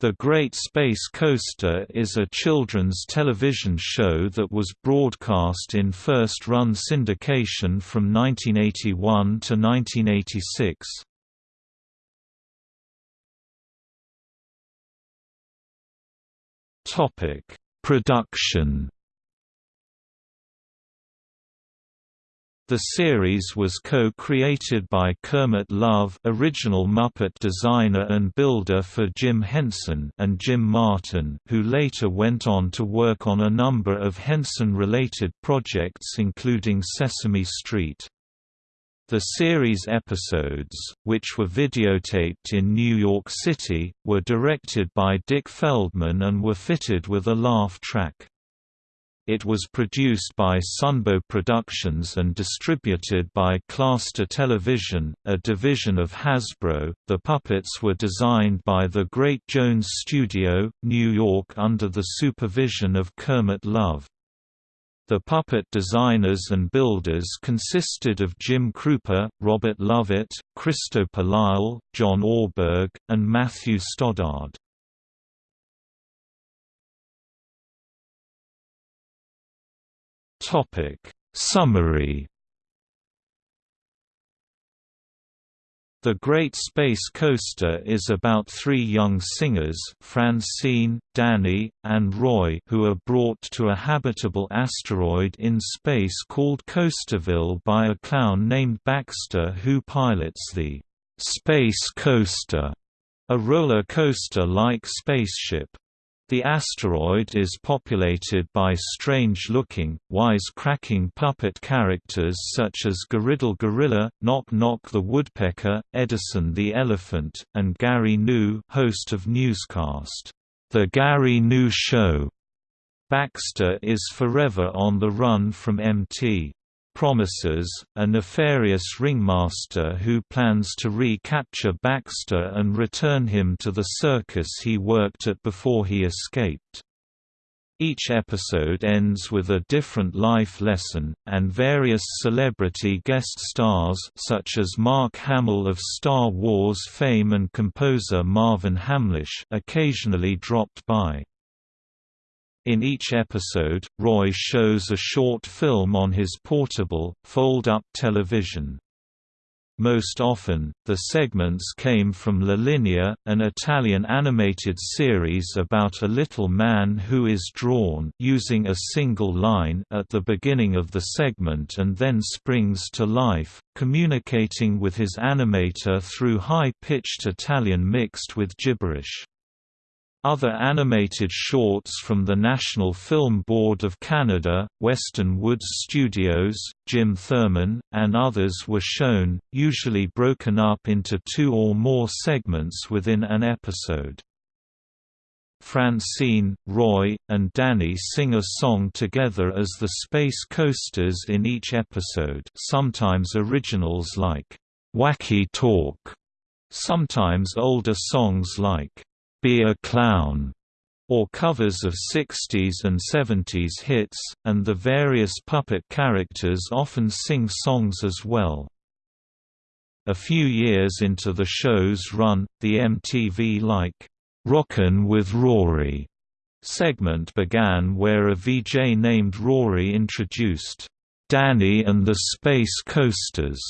The Great Space Coaster is a children's television show that was broadcast in first-run syndication from 1981 to 1986. Production The series was co-created by Kermit Love original Muppet designer and builder for Jim Henson and Jim Martin who later went on to work on a number of Henson-related projects including Sesame Street. The series episodes, which were videotaped in New York City, were directed by Dick Feldman and were fitted with a laugh track. It was produced by Sunbow Productions and distributed by Claster Television, a division of Hasbro. The puppets were designed by the Great Jones Studio, New York under the supervision of Kermit Love. The puppet designers and builders consisted of Jim Krupa, Robert Lovett, Christopher Lyle, John Orberg, and Matthew Stoddard. Topic Summary The Great Space Coaster is about three young singers Francine, Danny, and Roy who are brought to a habitable asteroid in space called Coasterville by a clown named Baxter who pilots the «Space Coaster», a roller coaster-like spaceship. The asteroid is populated by strange-looking, wise-cracking puppet characters such as Goriddle Gorilla, Knock Knock the Woodpecker, Edison the Elephant, and Gary Gnu host of newscast, The Gary Gnu Show. Baxter is forever on the run from MT promises, a nefarious ringmaster who plans to recapture Baxter and return him to the circus he worked at before he escaped. Each episode ends with a different life lesson, and various celebrity guest stars such as Mark Hamill of Star Wars fame and composer Marvin Hamlisch occasionally dropped by. In each episode, Roy shows a short film on his portable, fold-up television. Most often, the segments came from La Linea, an Italian animated series about a little man who is drawn using a single line at the beginning of the segment and then springs to life, communicating with his animator through high-pitched Italian mixed with gibberish. Other animated shorts from the National Film Board of Canada, Weston Woods Studios, Jim Thurman, and others were shown, usually broken up into two or more segments within an episode. Francine, Roy, and Danny sing a song together as the Space Coasters in each episode sometimes originals like, "'Wacky Talk", sometimes older songs like, be a Clown, or covers of 60s and 70s hits, and the various puppet characters often sing songs as well. A few years into the show's run, the MTV-like, "'Rockin' with Rory' segment began where a VJ named Rory introduced, "'Danny and the Space Coasters'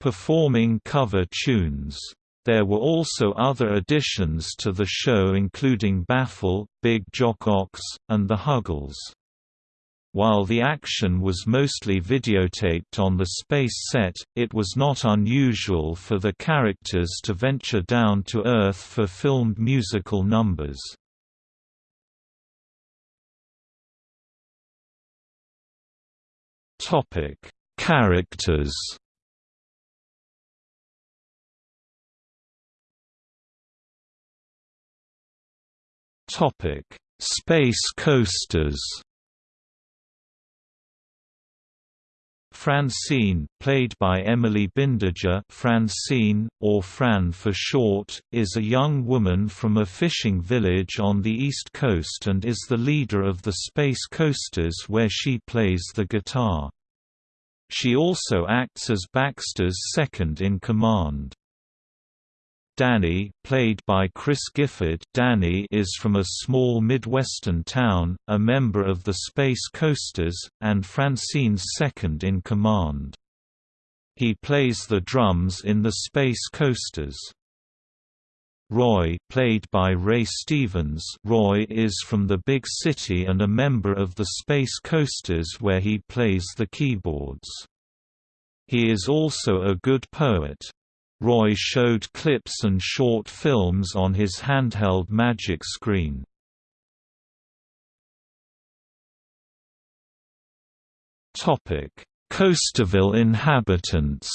performing cover tunes. There were also other additions to the show including Baffle, Big Jock Ox, and The Huggles. While the action was mostly videotaped on the space set, it was not unusual for the characters to venture down to Earth for filmed musical numbers. Characters Topic: Space coasters. Francine, played by Emily Bindiger Francine, or Fran for short, is a young woman from a fishing village on the East Coast and is the leader of the Space Coasters where she plays the guitar. She also acts as Baxter's second-in-command. Danny, played by Chris Gifford Danny is from a small Midwestern town, a member of the Space Coasters, and Francine's second in command. He plays the drums in the Space Coasters. Roy played by Ray Stephens Roy is from the big city and a member of the Space Coasters where he plays the keyboards. He is also a good poet. Roy showed clips and short films on his handheld magic screen. Coasterville inhabitants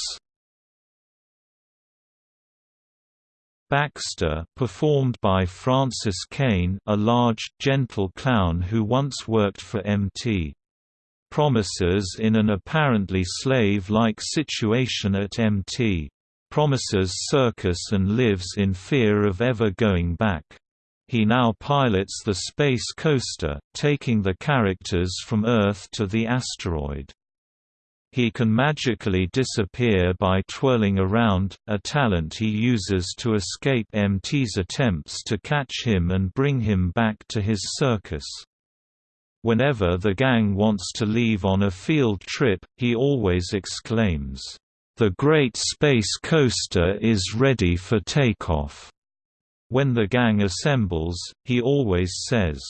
Baxter performed by Francis Kane a large, gentle clown who once worked for MT. Promises in an apparently slave-like situation at MT. Promises circus and lives in fear of ever going back. He now pilots the Space Coaster, taking the characters from Earth to the asteroid. He can magically disappear by twirling around, a talent he uses to escape MT's attempts to catch him and bring him back to his circus. Whenever the gang wants to leave on a field trip, he always exclaims, "'The Great Space Coaster is ready for takeoff." When the gang assembles, he always says,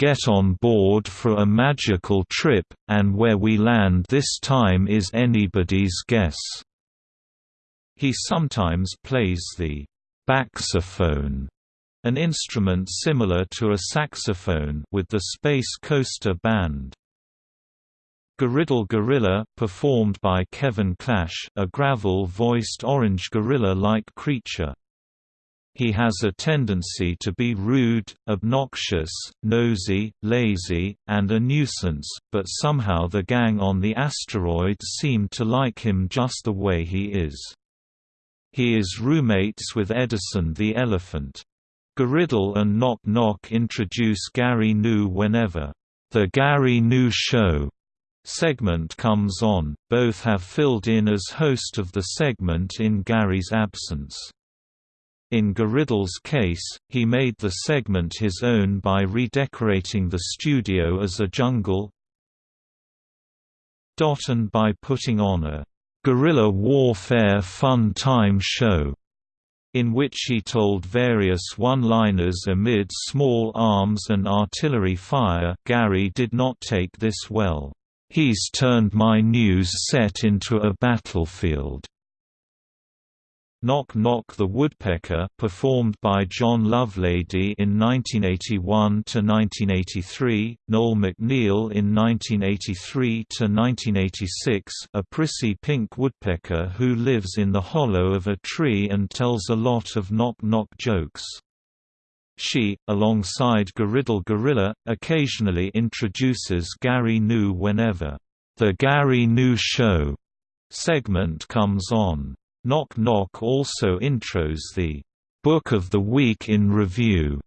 get on board for a magical trip, and where we land this time is anybody's guess." He sometimes plays the «baxophone», an instrument similar to a saxophone with the Space Coaster Band. Goriddle Gorilla performed by Kevin Clash a gravel-voiced orange gorilla-like creature. He has a tendency to be rude, obnoxious, nosy, lazy, and a nuisance, but somehow the gang on the asteroid seem to like him just the way he is. He is roommates with Edison the elephant. Goriddle and Knock Knock introduce Gary Gnu whenever, "...the Gary Gnu Show." Segment comes on, both have filled in as host of the segment in Gary's absence. In Goriddle's case, he made the segment his own by redecorating the studio as a jungle and by putting on a guerrilla warfare fun time show in which he told various one-liners amid small arms and artillery fire Gary did not take this well. He's turned my news set into a battlefield. Knock Knock the Woodpecker performed by John Lovelady in 1981–1983, Noel MacNeal in 1983–1986 a prissy pink woodpecker who lives in the hollow of a tree and tells a lot of knock-knock jokes. She, alongside Goriddle Gorilla, occasionally introduces Gary Gnu whenever, "'The Gary Gnu Show' segment comes on. Knock Knock also intros the Book of the Week in Review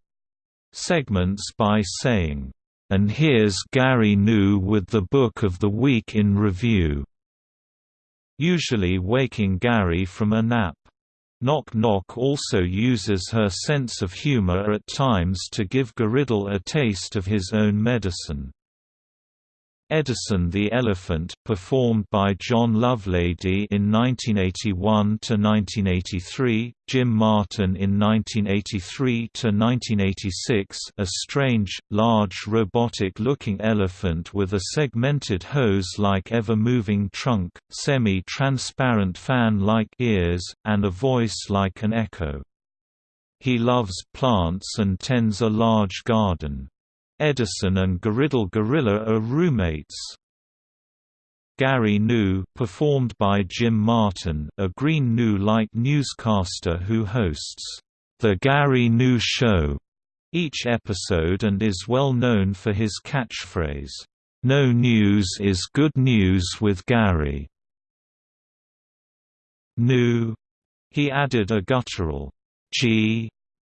segments by saying, and here's Gary Gnu with the Book of the Week in Review, usually waking Gary from a nap. Knock Knock also uses her sense of humor at times to give Goriddle a taste of his own medicine. Edison the Elephant performed by John Lovelady in 1981–1983, Jim Martin in 1983–1986 a strange, large robotic-looking elephant with a segmented hose-like ever-moving trunk, semi-transparent fan-like ears, and a voice like an echo. He loves plants and tends a large garden. Edison and Goriddle Gorilla are roommates. Gary Gnu performed by Jim Martin, a green Gnu-like newscaster who hosts The Gary Gnu Show each episode and is well known for his catchphrase, "No news is good news with Gary." Gnu. He added a guttural G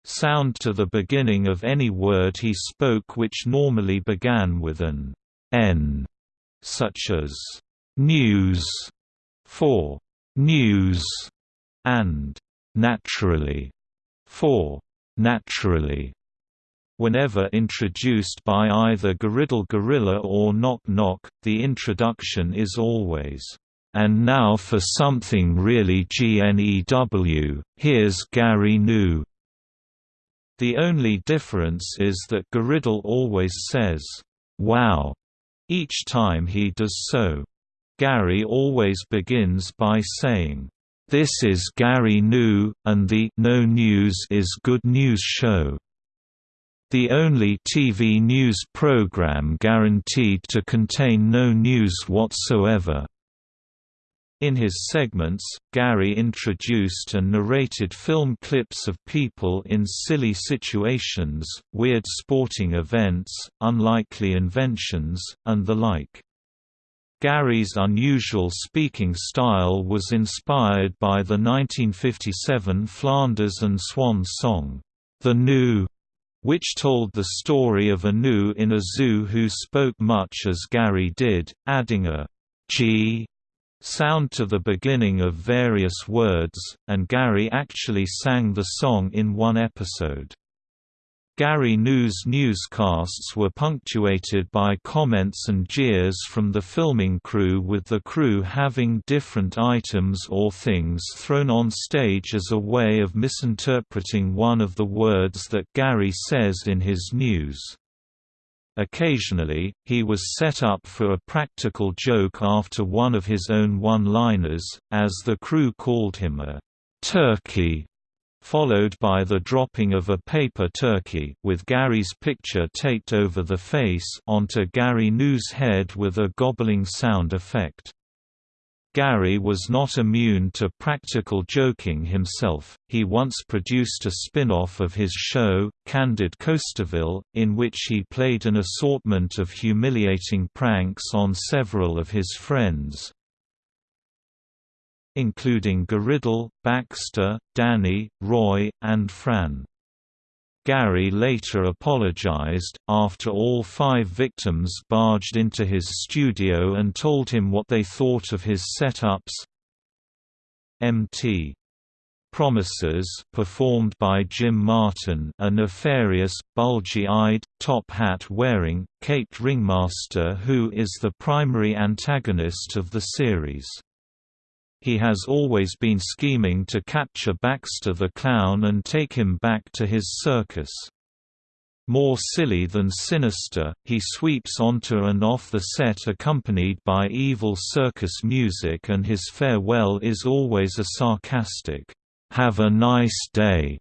sound to the beginning of any word he spoke which normally began with an n, such as news for news and naturally 4. Naturally Whenever introduced by either Goriddle Gorilla or Knock Knock, the introduction is always, "...and now for something really GNEW, here's Gary Gnu." The only difference is that Goriddle always says, "'Wow' each time he does so. Gary always begins by saying, "'This is Gary Gnu, and the No News is Good News show' the only TV news program guaranteed to contain no news whatsoever. In his segments, Gary introduced and narrated film clips of people in silly situations, weird sporting events, unlikely inventions, and the like. Gary's unusual speaking style was inspired by the 1957 Flanders and Swan song, The Gnu which told the story of a gnu in a zoo who spoke much as Gary did, adding a a g sound to the beginning of various words, and Gary actually sang the song in one episode. Gary Gnu's newscasts were punctuated by comments and jeers from the filming crew with the crew having different items or things thrown on stage as a way of misinterpreting one of the words that Gary says in his news. Occasionally, he was set up for a practical joke after one of his own one-liners, as the crew called him a turkey followed by the dropping of a paper turkey with Gary's picture taped over the face onto Gary Gnu's head with a gobbling sound effect. Gary was not immune to practical joking himself, he once produced a spin-off of his show, Candid Coasterville, in which he played an assortment of humiliating pranks on several of his friends, including Goriddle, Baxter, Danny, Roy, and Fran. Gary later apologized, after all five victims barged into his studio and told him what they thought of his setups. MT Promises performed by Jim Martin a nefarious, bulgy-eyed, top-hat-wearing, caped ringmaster who is the primary antagonist of the series. He has always been scheming to capture Baxter the Clown and take him back to his circus. More silly than sinister, he sweeps onto and off the set accompanied by evil circus music and his farewell is always a sarcastic, "'Have a nice day'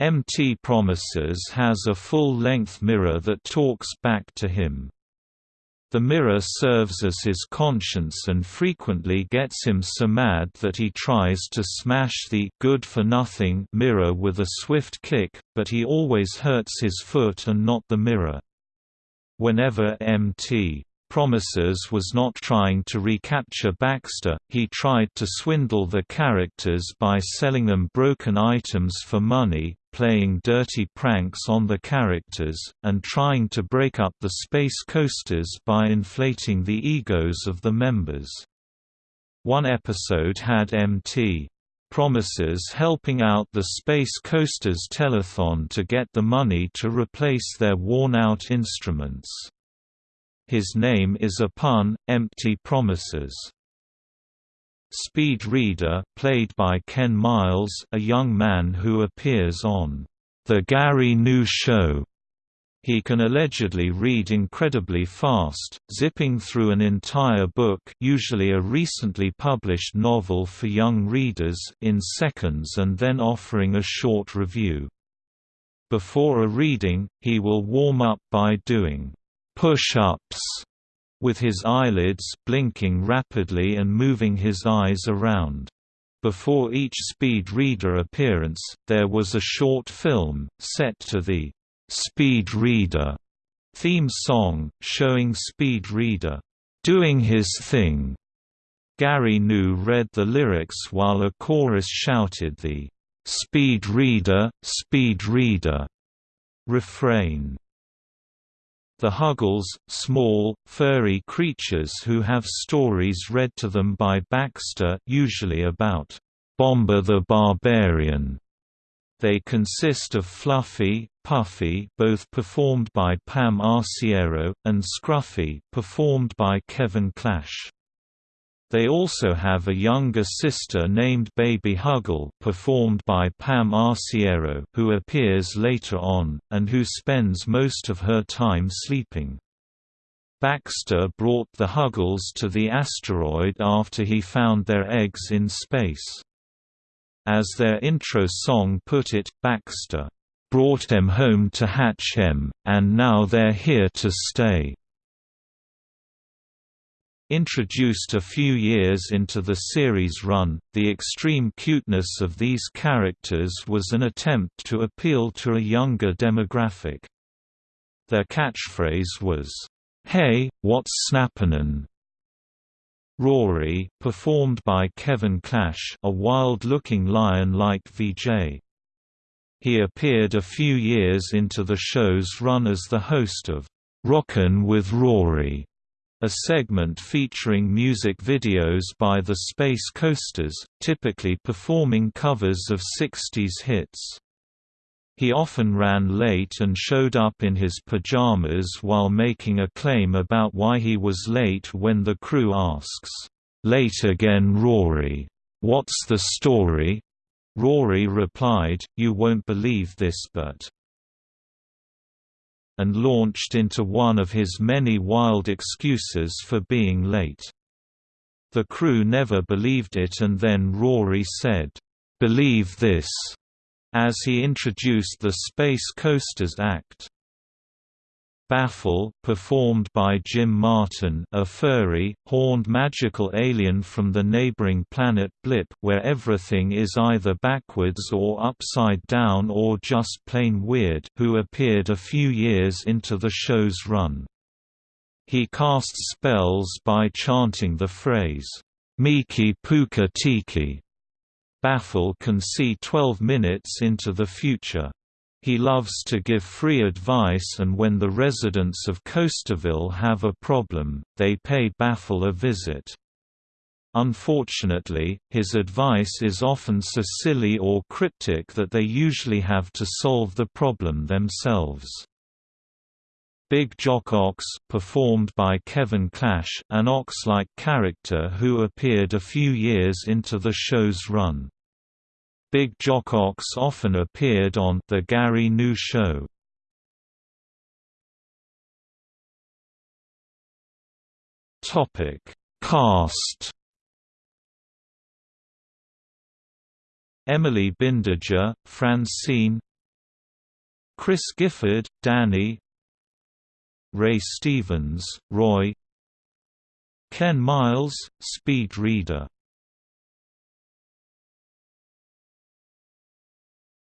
MT Promises has a full-length mirror that talks back to him. The mirror serves as his conscience and frequently gets him so mad that he tries to smash the good-for-nothing mirror with a swift kick, but he always hurts his foot and not the mirror. Whenever MT Promises was not trying to recapture Baxter, he tried to swindle the characters by selling them broken items for money, playing dirty pranks on the characters, and trying to break up the space coasters by inflating the egos of the members. One episode had MT promises helping out the Space Coasters telethon to get the money to replace their worn-out instruments. His name is a pun, empty promises. Speed Reader, played by Ken Miles a young man who appears on The Gary Gnu Show. He can allegedly read incredibly fast, zipping through an entire book usually a recently published novel for young readers in seconds and then offering a short review. Before a reading, he will warm up by doing push-ups with his eyelids blinking rapidly and moving his eyes around. Before each Speed Reader appearance, there was a short film, set to the Speed Reader theme song, showing Speed Reader doing his thing. Gary Gnu read the lyrics while a chorus shouted the Speed Reader, Speed Reader refrain. The Huggles, small, furry creatures who have stories read to them by Baxter usually about Bomber the Barbarian, They consist of Fluffy, Puffy both performed by Pam Arciero, and Scruffy performed by Kevin Clash. They also have a younger sister named Baby Huggle performed by Pam Arciero who appears later on, and who spends most of her time sleeping. Baxter brought the Huggles to the asteroid after he found their eggs in space. As their intro song put it, Baxter, "...brought em home to hatch em, and now they're here to stay." Introduced a few years into the series run, the extreme cuteness of these characters was an attempt to appeal to a younger demographic. Their catchphrase was, "'Hey, what's snappinin'?" Rory performed by Kevin Clash a wild-looking lion like VJ. He appeared a few years into the show's run as the host of Rockin' with Rory, a segment featuring music videos by the Space Coasters, typically performing covers of 60s hits. He often ran late and showed up in his pajamas while making a claim about why he was late when the crew asks, "'Late again Rory. What's the story?' Rory replied, You won't believe this but and launched into one of his many wild excuses for being late. The crew never believed it and then Rory said, "'Believe this' as he introduced the Space Coasters Act. Baffle performed by Jim Martin a furry, horned magical alien from the neighboring planet Blip where everything is either backwards or upside down or just plain weird who appeared a few years into the show's run. He casts spells by chanting the phrase, Miki Puka Tiki. Baffle can see 12 minutes into the future. He loves to give free advice and when the residents of Coasterville have a problem, they pay Baffle a visit. Unfortunately, his advice is often so silly or cryptic that they usually have to solve the problem themselves. Big Jock Ox performed by Kevin Clash an ox-like character who appeared a few years into the show's run. Big Jock Ox often appeared on The Gary Gnu Show. Topic: Cast. Emily Bindiger, Francine. Chris Gifford, Danny. Ray Stephens, Roy. Ken Miles, Speed Reader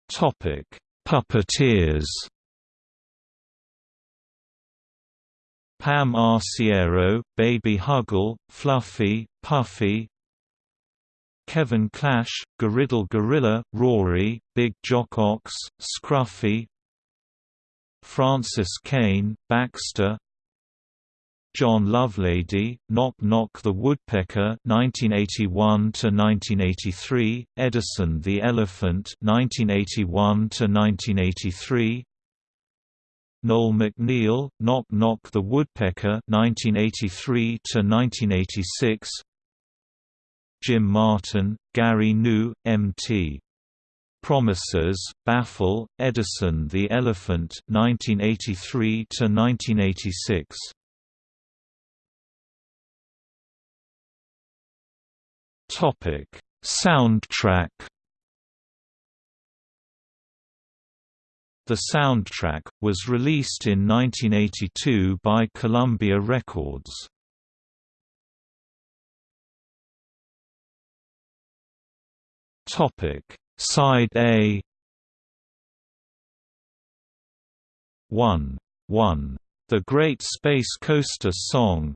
Topic: Puppeteers. Pam Arciero, Baby Huggle, Fluffy, Puffy. Kevin Clash, Goriddle Gorilla, Rory, Big Jock Ox, Scruffy. Francis Kane, Baxter John Lovelady, Knock Knock the Woodpecker 1981 to 1983, Edison the Elephant 1981 to 1983, Noel MacNeal, Knock Knock the Woodpecker 1983 to 1986, Jim Martin, Gary Gnu, M.T. Promises, Baffle, Edison the Elephant 1983 to 1986. Topic: Soundtrack. The soundtrack was released in 1982 by Columbia Records. Topic: Side A. 1. 1. The Great Space Coaster Song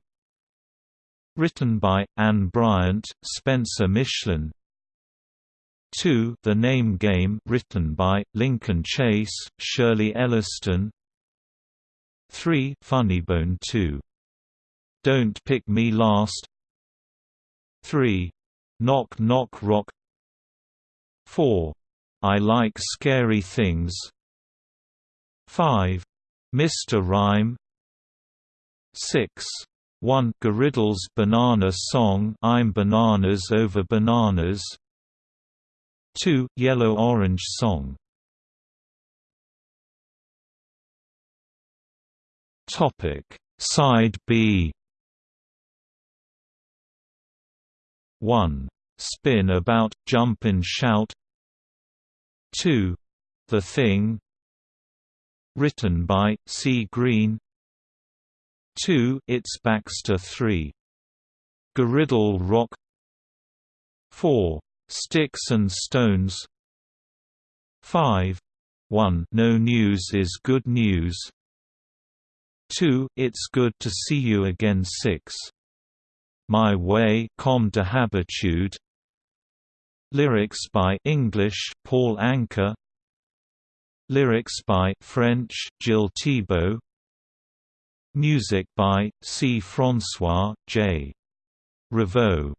Written by, Anne Bryant, Spencer Michlin 2 The Name Game written by, Lincoln Chase, Shirley Elliston 3 Funnybone 2. Don't Pick Me Last 3. Knock Knock Rock 4. I Like Scary Things 5. Mr. Rhyme 6. 1 Goriddle's Banana Song I'm Bananas Over Bananas. 2 Yellow Orange Song. Topic. Side B. 1 Spin About Jump and Shout. 2 The Thing. Written by C. Green 2 It's Baxter 3 Goriddle Rock. 4 Sticks and Stones. 5 1 No news is good news. 2 It's good to see you again. 6 My Way Comme de Habitude. Lyrics by English Paul Anka Lyrics by French Gilles Thibault Music by C. François J. Revaux